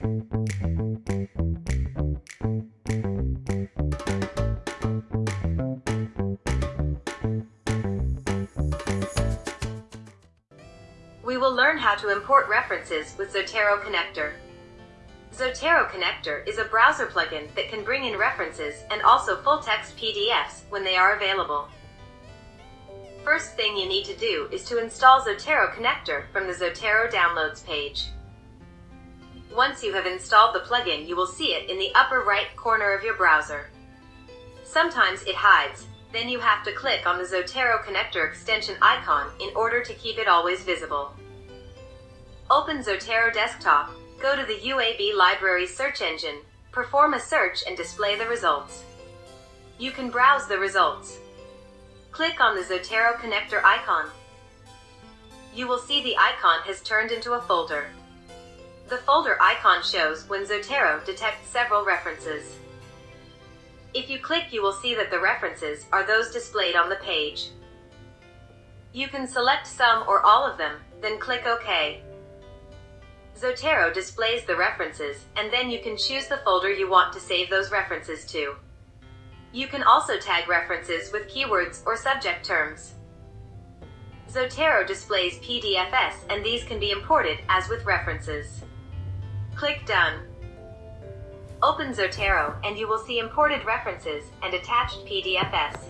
We will learn how to import references with Zotero Connector. Zotero Connector is a browser plugin that can bring in references and also full-text PDFs when they are available. First thing you need to do is to install Zotero Connector from the Zotero Downloads page. Once you have installed the plugin, you will see it in the upper right corner of your browser. Sometimes it hides, then you have to click on the Zotero Connector extension icon in order to keep it always visible. Open Zotero Desktop, go to the UAB Library search engine, perform a search and display the results. You can browse the results. Click on the Zotero Connector icon. You will see the icon has turned into a folder. The folder icon shows when Zotero detects several references. If you click you will see that the references are those displayed on the page. You can select some or all of them, then click OK. Zotero displays the references, and then you can choose the folder you want to save those references to. You can also tag references with keywords or subject terms. Zotero displays PDFs and these can be imported as with references. Click Done. Open Zotero, and you will see imported references and attached PDFs.